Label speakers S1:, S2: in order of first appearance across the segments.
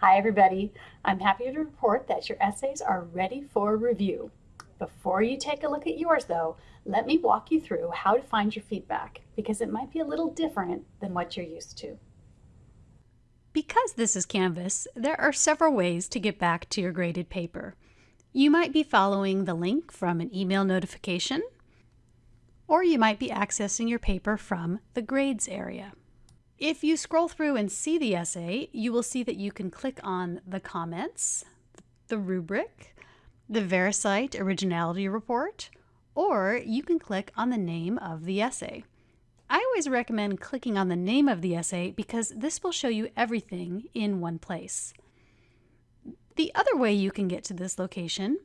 S1: Hi everybody. I'm happy to report that your essays are ready for review. Before you take a look at yours though, let me walk you through how to find your feedback because it might be a little different than what you're used to.
S2: Because this is Canvas, there are several ways to get back to your graded paper. You might be following the link from an email notification, or you might be accessing your paper from the grades area. If you scroll through and see the essay, you will see that you can click on the comments, the rubric, the VeriCite Originality Report, or you can click on the name of the essay. I always recommend clicking on the name of the essay because this will show you everything in one place. The other way you can get to this location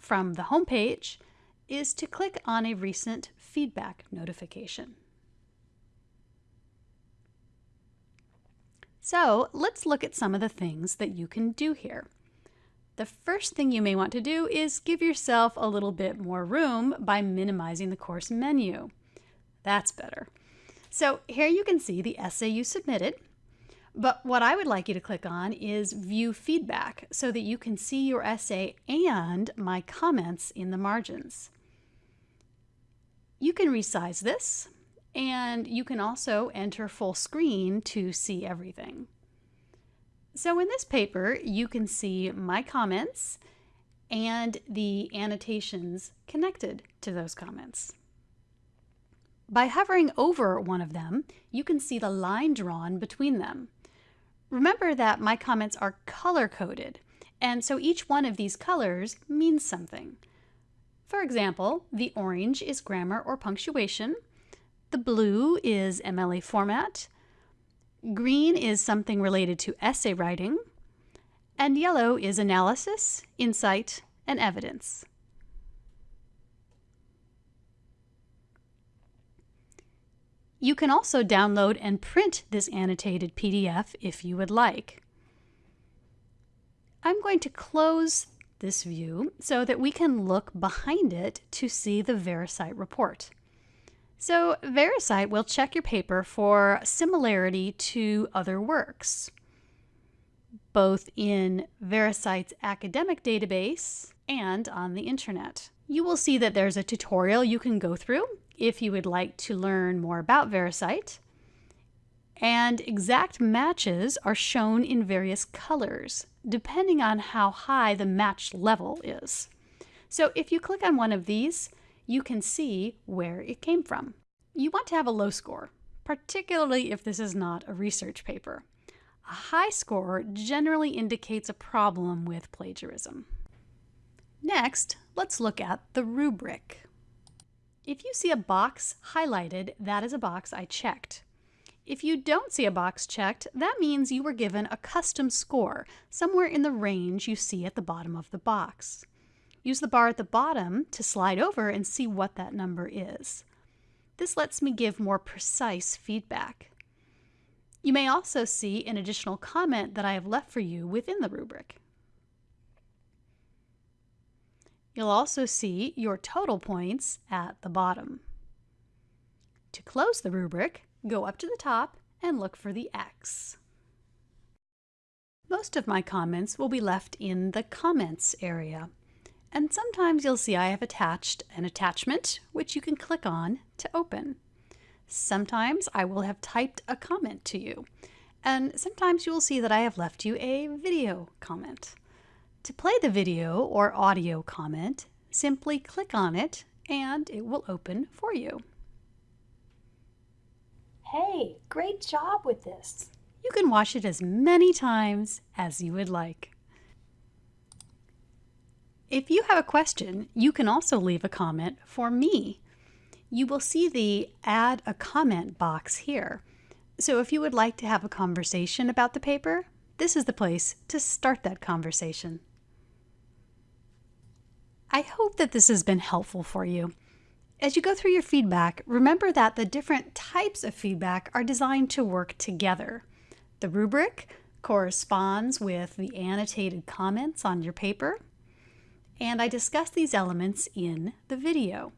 S2: from the home page is to click on a recent feedback notification. So let's look at some of the things that you can do here. The first thing you may want to do is give yourself a little bit more room by minimizing the course menu. That's better. So here you can see the essay you submitted, but what I would like you to click on is View Feedback so that you can see your essay and my comments in the margins. You can resize this and you can also enter full screen to see everything. So in this paper, you can see my comments and the annotations connected to those comments. By hovering over one of them, you can see the line drawn between them. Remember that my comments are color-coded, and so each one of these colors means something. For example, the orange is grammar or punctuation, the blue is MLA format. Green is something related to essay writing. And yellow is analysis, insight, and evidence. You can also download and print this annotated PDF if you would like. I'm going to close this view so that we can look behind it to see the VeriCite report. So VeriCite will check your paper for similarity to other works, both in VeriCite's academic database and on the internet. You will see that there's a tutorial you can go through if you would like to learn more about VeriCite. And exact matches are shown in various colors, depending on how high the match level is. So if you click on one of these, you can see where it came from. You want to have a low score, particularly if this is not a research paper. A high score generally indicates a problem with plagiarism. Next, let's look at the rubric. If you see a box highlighted, that is a box I checked. If you don't see a box checked, that means you were given a custom score, somewhere in the range you see at the bottom of the box. Use the bar at the bottom to slide over and see what that number is. This lets me give more precise feedback. You may also see an additional comment that I have left for you within the rubric. You'll also see your total points at the bottom. To close the rubric, go up to the top and look for the X. Most of my comments will be left in the comments area. And sometimes you'll see I have attached an attachment, which you can click on to open. Sometimes I will have typed a comment to you. And sometimes you will see that I have left you a video comment. To play the video or audio comment, simply click on it and it will open for you.
S1: Hey, great job with this.
S2: You can watch it as many times as you would like. If you have a question, you can also leave a comment for me. You will see the add a comment box here. So if you would like to have a conversation about the paper, this is the place to start that conversation. I hope that this has been helpful for you. As you go through your feedback, remember that the different types of feedback are designed to work together. The rubric corresponds with the annotated comments on your paper and I discuss these elements in the video.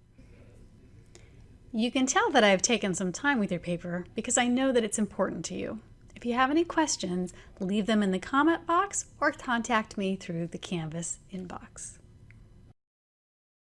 S2: You can tell that I have taken some time with your paper because I know that it's important to you. If you have any questions, leave them in the comment box or contact me through the Canvas inbox.